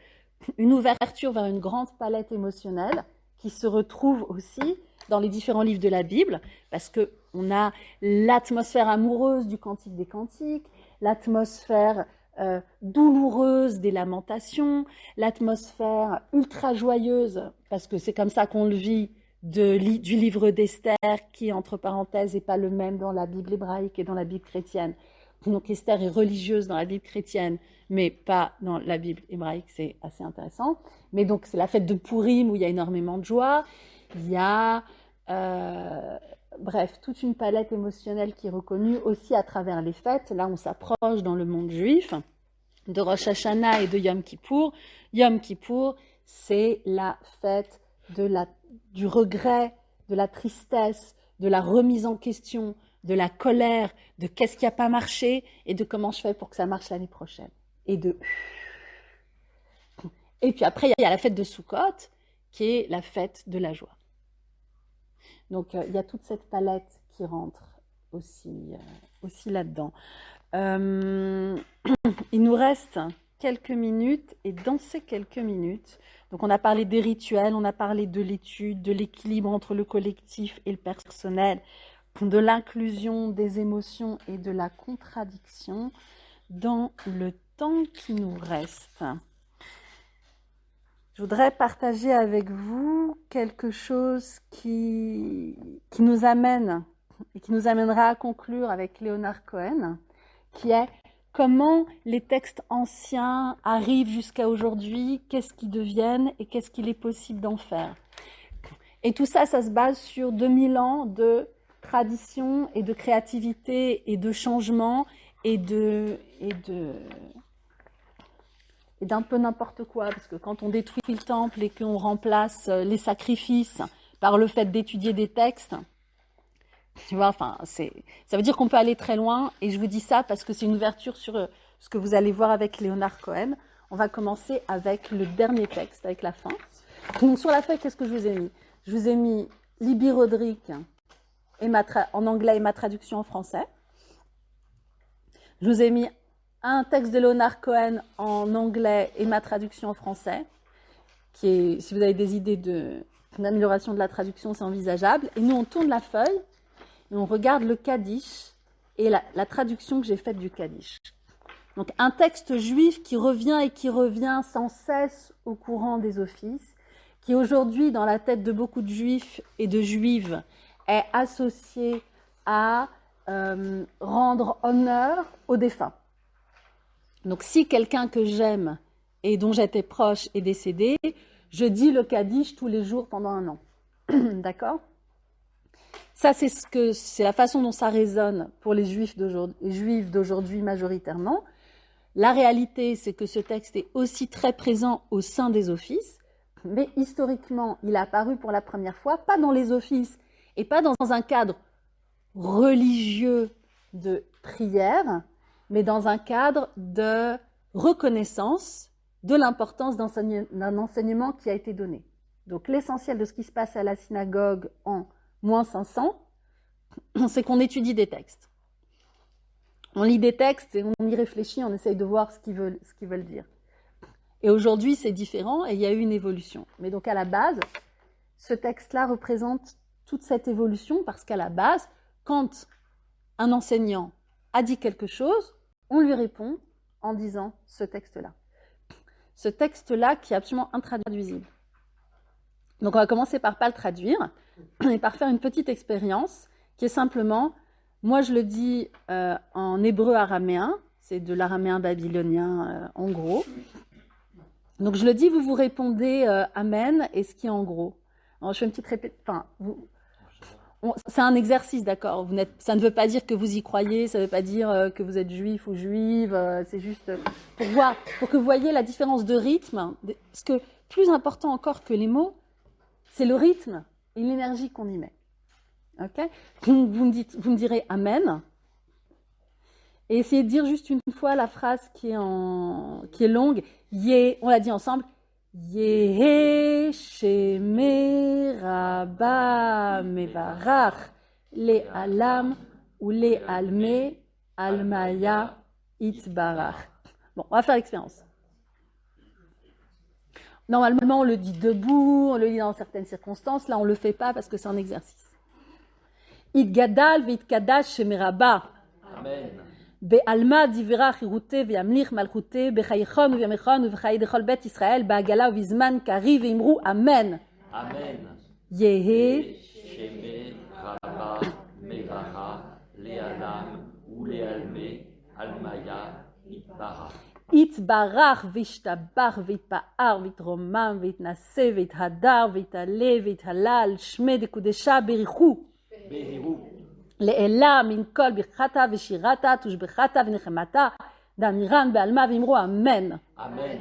une ouverture vers une grande palette émotionnelle qui se retrouve aussi dans les différents livres de la Bible, parce que on a l'atmosphère amoureuse du Cantique des Cantiques, l'atmosphère euh, douloureuse des lamentations, l'atmosphère ultra joyeuse, parce que c'est comme ça qu'on le vit, de, du livre d'Esther, qui, entre parenthèses, n'est pas le même dans la Bible hébraïque et dans la Bible chrétienne. Donc Esther est religieuse dans la Bible chrétienne, mais pas dans la Bible hébraïque, c'est assez intéressant. Mais donc c'est la fête de Purim où il y a énormément de joie. Il y a, euh, bref, toute une palette émotionnelle qui est reconnue aussi à travers les fêtes. Là, on s'approche dans le monde juif de Rosh Hashanah et de Yom Kippour. Yom Kippour, c'est la fête du regret, de la tristesse, de la remise en question, de la colère, de qu'est-ce qui n'a pas marché et de comment je fais pour que ça marche l'année prochaine. Et. Et puis après, il y a la fête de Sukkot, qui est la fête de la joie. Donc euh, il y a toute cette palette qui rentre aussi, euh, là-dedans. Euh, il nous reste quelques minutes et dans ces quelques minutes, donc on a parlé des rituels, on a parlé de l'étude, de l'équilibre entre le collectif et le personnel, de l'inclusion des émotions et de la contradiction dans le temps qui nous reste. Je voudrais partager avec vous quelque chose qui, qui nous amène et qui nous amènera à conclure avec Léonard Cohen, qui est comment les textes anciens arrivent jusqu'à aujourd'hui, qu'est-ce qu'ils deviennent et qu'est-ce qu'il est possible d'en faire. Et tout ça, ça se base sur 2000 ans de tradition et de créativité et de changement et de et de d'un peu n'importe quoi parce que quand on détruit le temple et qu'on remplace les sacrifices par le fait d'étudier des textes tu vois, enfin, ça veut dire qu'on peut aller très loin. Et je vous dis ça parce que c'est une ouverture sur euh, ce que vous allez voir avec Léonard Cohen. On va commencer avec le dernier texte, avec la fin. Donc, sur la feuille, qu'est-ce que je vous ai mis? Je vous ai mis Libby Roderick et en anglais et ma traduction en français. Je vous ai mis un texte de Léonard Cohen en anglais et ma traduction en français, qui si vous avez des idées de, d'amélioration de la traduction, c'est envisageable. Et nous, on tourne la feuille on regarde le Kaddish et la, traduction que j'ai faite du Kaddish. Donc un texte juif qui revient et qui revient sans cesse au courant des offices, qui aujourd'hui dans la tête de beaucoup de juifs et de juives est associé à euh, rendre honneur aux défunts. Donc si quelqu'un que j'aime et dont j'étais proche est décédé, je dis le Kaddish tous les jours pendant un an. D'accord? Ça, c'est la façon dont ça résonne pour les juifs d'aujourd'hui, majoritairement. La réalité, c'est que ce texte est aussi très présent au sein des offices, mais historiquement, il a apparu pour la première fois, pas dans les offices et pas dans un cadre religieux de prière, mais dans un cadre de reconnaissance de l'importance d'un enseignement qui a été donné. Donc l'essentiel de ce qui se passe à la synagogue en moins 500, c'est qu'on étudie des textes. On lit des textes et on y réfléchit, on essaye de voir ce qu'ils veulent, dire. Et aujourd'hui, c'est différent et il y a eu une évolution. Mais donc à la base, ce texte-là représente toute cette évolution parce qu'à la base, quand un enseignant a dit quelque chose, on lui répond en disant ce texte-là. Ce texte-là qui est absolument intraduisible. Donc on va commencer par pas le traduire et par faire une petite expérience qui est simplement, moi je le dis euh, en hébreu araméen, c'est de l'araméen babylonien euh, en gros. Donc je le dis, vous vous répondez euh, Amen et ce qui est en gros. Je fais une petite répétition. Enfin, c'est un exercice, d'accord. Ça ne veut pas dire que vous y croyez, ça ne veut pas dire que vous êtes juif ou juive. c'est juste pour voir, pour que vous voyez la différence de rythme. Parce que plus important encore que les mots, c'est le rythme et l'énergie qu'on y met. Ok? Vous, me dites, vous me direz Amen. Et essayez de dire juste une fois la phrase qui est, longue. On l'a dit ensemble. Yehe Rabba Mevarach Le Alam ou Le Alme Almaya Itbarach. Bon, on va faire l'expérience. Normalement, on le dit debout, on le dit dans certaines circonstances. Là, on ne le fait pas parce que c'est un exercice. Idgadal kadash shemeraba. Amen. בעלמא דברה חירותי וימליך מלכותי בחייכון ובימיכון ובחיי דכל בית ישראל בעגלה ובזמן קריב ואמרו אמן. אמן. יהא שמי רבה מברכה לעלם ולעלמי עלמיה יתברך. יתברך וישתבח ויתפאר ויתרומם ויתנשא ויתהדר ויתעלה ויתהלל שמי דקודשה בריחו. לעילה מן כל ברכתה ושירתה תושבחתה ונחמתה דמירן בעלמה ואמרו אמן. אמן.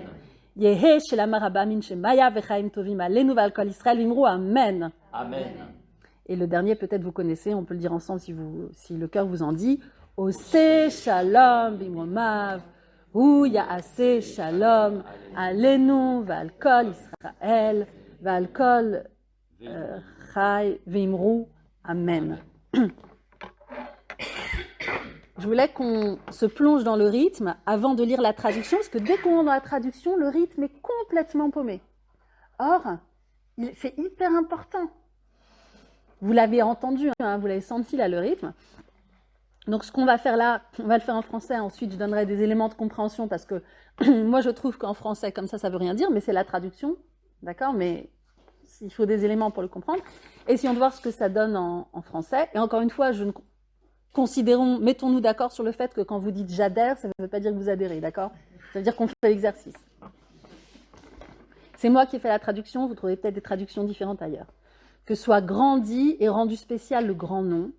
Yehe Shelama Rabamin Shemaya Vechaim Tovim Alenu Val Kol Israël Vimru Amen. Amen. Et le dernier, peut-être vous connaissez, on peut le dire ensemble si, vous, si le cœur vous en dit. Ose Shalom Bimomav. Ouya Ase Shalom Alenu Val Kol Israël Val Kol euh, Chai Vimru Amen. Je voulais qu'on se plonge dans le rythme avant de lire la traduction, parce que dès qu'on est dans la traduction, le rythme est complètement paumé. Or, c'est hyper important. Vous l'avez entendu, hein, vous l'avez senti là, le rythme. Donc ce qu'on va faire là, on va le faire en français, ensuite je donnerai des éléments de compréhension, parce que moi je trouve qu'en français, comme ça, ça veut rien dire, mais c'est la traduction, d'accord? Mais il faut des éléments pour le comprendre. Essayons de voir ce que ça donne en français. Et encore une fois, je ne considérons, mettons-nous d'accord sur le fait que quand vous dites j'adhère, ça ne veut pas dire que vous adhérez, d'accord? Ça veut dire qu'on fait l'exercice. C'est moi qui ai fait la traduction, vous trouvez peut-être des traductions différentes ailleurs. Que soit grandi et rendu spécial le grand nom.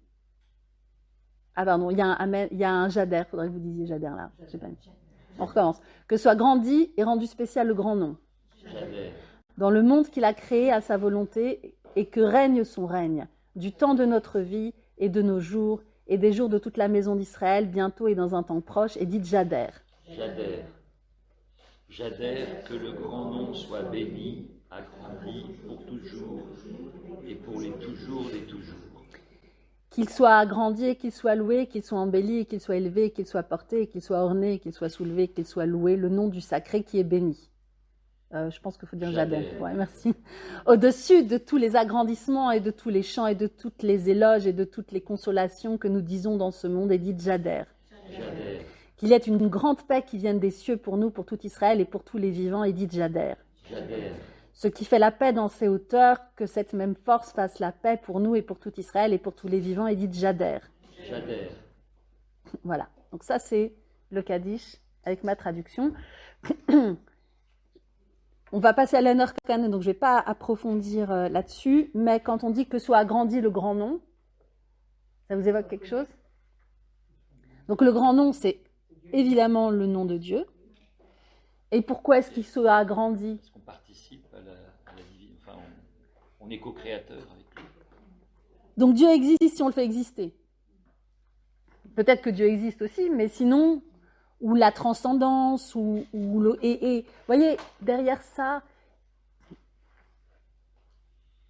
Ah pardon, il y a un, il y a un j'adhère, faudrait que vous disiez j'adhère là. Pas. On recommence. Que soit grandi et rendu spécial le grand nom. J'adhère. Dans le monde qu'il a créé à sa volonté et que règne son règne, du temps de notre vie et de nos jours et des jours de toute la maison d'Israël, bientôt et dans un temps proche, et dites j'adhère. J'adhère. J'adhère que le grand nom soit béni, agrandi pour toujours et pour les toujours des toujours. Qu'il soit agrandi, qu'il soit loué, qu'il soit embelli, qu'il soit élevé, qu'il soit porté, qu'il soit orné, qu'il soit soulevé, qu'il soit loué, le nom du sacré qui est béni. Euh, je pense qu'il faut dire. Ouais, merci. Au-dessus de tous les agrandissements et de tous les chants et de toutes les éloges et de toutes les consolations que nous disons dans ce monde, dites j'adhère. J'adhère. Qu'il y ait une grande paix qui vienne des cieux pour nous, pour tout Israël et pour tous les vivants, dites j'adhère. J'adhère. Ce qui fait la paix dans ses hauteurs, que cette même force fasse la paix pour nous et pour tout Israël et pour tous les vivants, dites j'adhère. J'adhère. Voilà. Donc ça, c'est le Kaddish avec ma traduction. On va passer à l'honneur canon, donc je ne vais pas approfondir euh, là-dessus, mais quand on dit que soit agrandi le grand nom, ça vous évoque quelque chose? Donc le grand nom, c'est évidemment le nom de Dieu. Et pourquoi est-ce qu'il soit agrandi? Parce qu'on participe à la, à la divine. Enfin, on, on est co-créateur avec lui. Donc Dieu existe si on le fait exister. Peut-être que Dieu existe aussi, mais sinon, ou la transcendance, ou, le et, voyez, derrière ça,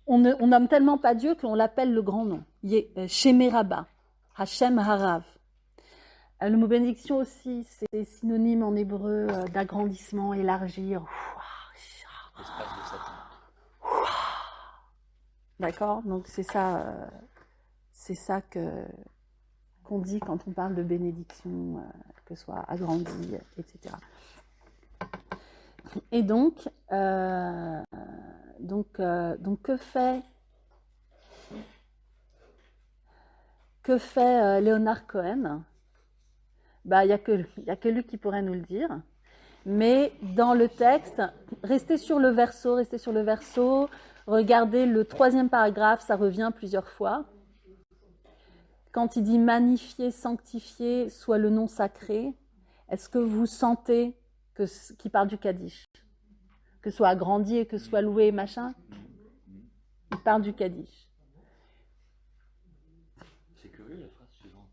on ne tellement pas Dieu qu'on l'appelle le grand nom. Euh, Shemeraba, Hashem Harav. Euh, Le mot bénédiction aussi, c'est synonyme en hébreu euh, d'agrandissement, élargir. D'accord? Donc c'est ça, c'est ça que qu'on dit quand on parle de bénédiction, euh, que ce soit agrandi, etc. Et donc, euh, donc, euh, donc que fait que fait Léonard Cohen? Bah, il y a que y a que lui qui pourrait nous le dire. Mais dans le texte, restez sur le verso, restez sur le verso. Regardez le troisième paragraphe, ça revient plusieurs fois. Quand il dit magnifié, sanctifié soit le nom sacré, est-ce que vous sentez que qu'il parle du Kaddish? Que soit agrandi et que soit loué, machin? Il parle du Kaddish. C'est curieux la phrase suivante.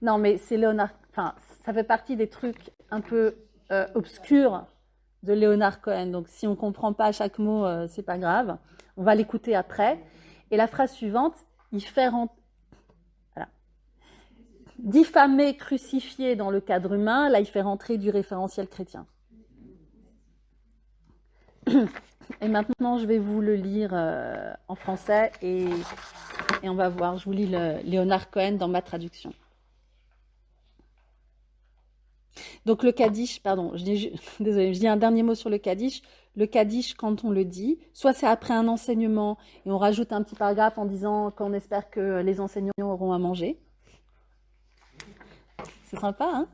Non, mais c'est Léonard. Enfin, ça fait partie des trucs un peu euh, obscurs de Léonard Cohen. Donc, si on comprend pas chaque mot, euh, c'est pas grave. On va l'écouter après. Et la phrase suivante, il fait. Diffamer, crucifier dans le cadre humain. Là, il fait rentrer du référentiel chrétien. Et maintenant, je vais vous le lire euh, en français et, et on va voir. Je vous lis le Léonard Cohen dans ma traduction. Donc le Kaddish, pardon, je dis, je dis un dernier mot sur le Kaddish. Le Kaddish, quand on le dit, soit c'est après un enseignement et on rajoute un petit paragraphe en disant qu'on espère que les enseignants auront à manger. C'est sympa, hein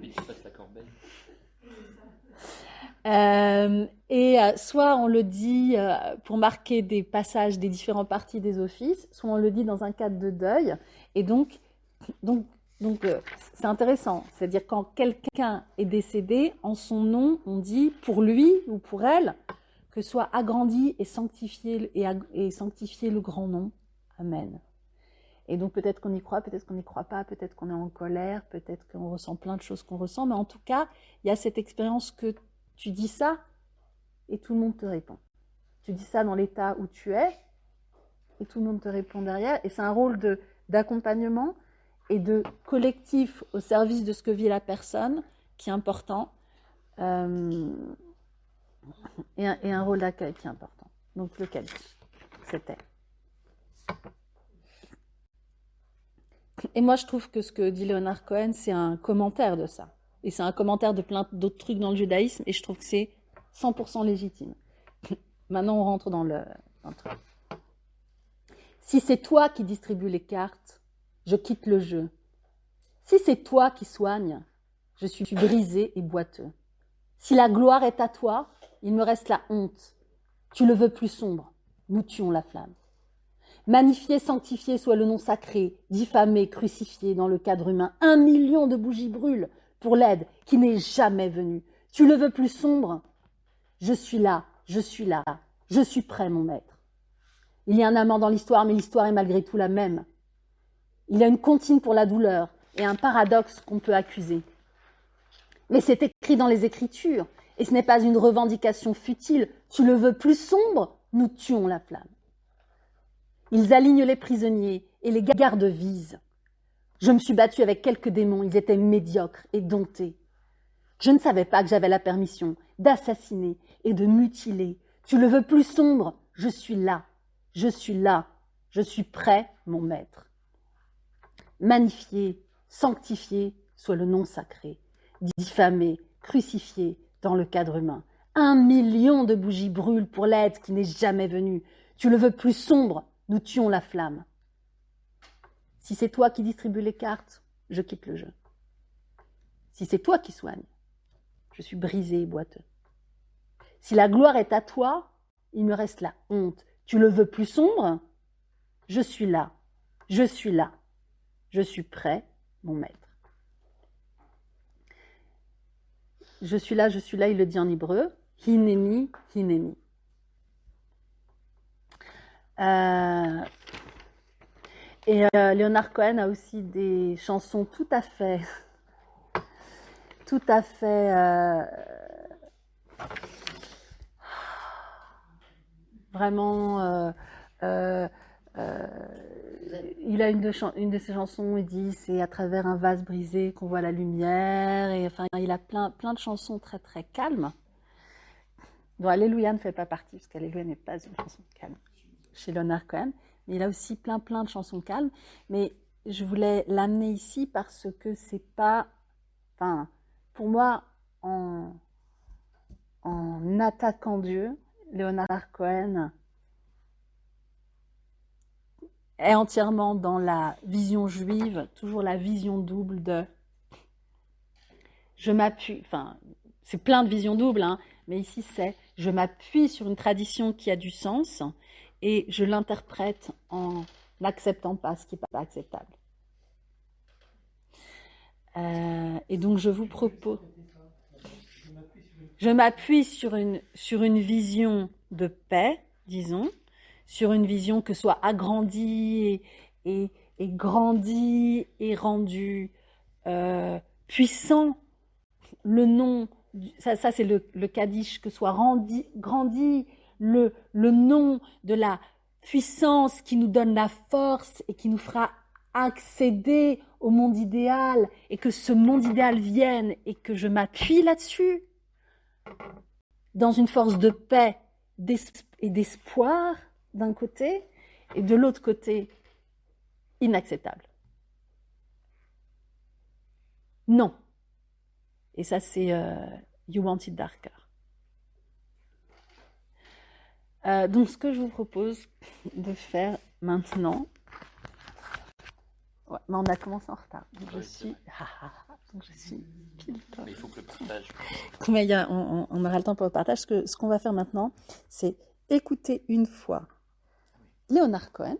Oui, tu passes la corbeille. Euh, et euh, soit on le dit euh, pour marquer des passages des différentes parties des offices, soit on le dit dans un cadre de deuil. Et donc, donc Donc c'est intéressant, c'est-à-dire quand quelqu'un est décédé, en son nom, on dit pour lui ou pour elle que soit agrandi et sanctifié, et, et sanctifié le grand nom. Amen. Et donc peut-être qu'on y croit, peut-être qu'on n'y croit pas, peut-être qu'on est en colère, peut-être qu'on ressent plein de choses qu'on ressent, mais en tout cas, il y a cette expérience que tu dis ça et tout le monde te répond. Tu dis ça dans l'état où tu es et tout le monde te répond derrière. Et c'est un rôle d'accompagnement et de collectif au service de ce que vit la personne qui est important. Euh, et, un, rôle d'accueil qui est important. Donc le Kaddish, c'était. Et moi, je trouve que ce que dit Léonard Cohen, c'est un commentaire de ça. Et c'est un commentaire de plein d'autres trucs dans le judaïsme, et je trouve que c'est 100% légitime. Maintenant, on rentre dans le, dans le truc. Si c'est toi qui distribues les cartes, je quitte le jeu. Si c'est toi qui soignes, je suis brisé et boiteux. Si la gloire est à toi, il me reste la honte. Tu le veux plus sombre, nous tuons la flamme. Magnifié, sanctifié soit le nom sacré, diffamé, crucifié dans le cadre humain. Un million de bougies brûlent pour l'aide qui n'est jamais venue. Tu le veux plus sombre? Je suis là, je suis là, je suis prêt, mon maître. Il y a un amant dans l'histoire, mais l'histoire est malgré tout la même. Il y a une comptine pour la douleur et un paradoxe qu'on peut accuser. Mais c'est écrit dans les Écritures, et ce n'est pas une revendication futile. Tu le veux plus sombre? Nous tuons la flamme. Ils alignent les prisonniers et les gardes visent. Je me suis battue avec quelques démons, ils étaient médiocres et domptés. Je ne savais pas que j'avais la permission d'assassiner et de mutiler. Tu le veux plus sombre? Je suis là, je suis là, je suis prêt, mon maître. Magnifié, sanctifié soit le nom sacré, diffamé, crucifié dans le cadre humain. Un million de bougies brûlent pour l'aide qui n'est jamais venue. Tu le veux plus sombre? Nous tuons la flamme. Si c'est toi qui distribues les cartes, je quitte le jeu. Si c'est toi qui soignes, je suis brisé et boiteux. Si la gloire est à toi, il me reste la honte. Tu le veux plus sombre? Je suis là, je suis là, je suis prêt, mon maître. Je suis là, je suis là, il le dit en hébreu. Hineni, hineni. Euh, et euh, Leonard Cohen a aussi des chansons tout à fait, tout à fait euh, vraiment. il a une de, ses chansons, il dit c'est à travers un vase brisé qu'on voit la lumière. Et enfin, il a plein, plein de chansons très très calmes. dont Alléluia ne fait pas partie, parce qu'Alléluia n'est pas une chanson calme chez Leonard Cohen. Mais il a aussi plein plein de chansons calmes. Mais je voulais l'amener ici parce que c'est pas. Enfin, pour moi, en, attaquant Dieu, Leonard Cohen est entièrement dans la vision juive, toujours la vision double de je m'appuie, enfin, c'est plein de visions doubles, hein, mais ici c'est je m'appuie sur une tradition qui a du sens et je l'interprète en n'acceptant pas ce qui n'est pas acceptable. Euh, et donc je vous propose, je m'appuie sur une, sur une vision de paix, disons, sur une vision que soit agrandie et, et, grandie et rendue euh, puissant le nom, ça, c'est le, le que soit rendu, grandi le, le nom de la puissance qui nous donne la force et qui nous fera accéder au monde idéal et que ce monde idéal vienne et que je m'appuie là-dessus dans une force de paix et d'espoir d'un côté et de l'autre côté inacceptable. Non. Et ça c'est euh, You Want It Darker. Euh, donc, ce que je vous propose de faire maintenant, ouais, mais on a commencé en retard. Donc, je suis, donc je suis pile Mais il faut que le partage. Mais il y a, on, on, aura le temps pour le partage. Ce qu'on ce qu'on va faire maintenant, c'est écouter une fois Léonard Cohen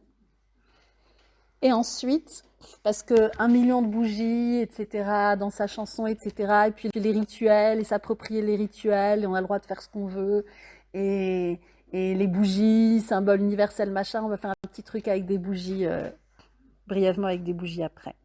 Et ensuite, parce que un million de bougies, etc., dans sa chanson, etc., et puis les rituels, et s'approprier les rituels, et on a le droit de faire ce qu'on veut, et, et les bougies, symbole universel, machin, on va faire un petit truc avec des bougies, euh, brièvement avec des bougies après.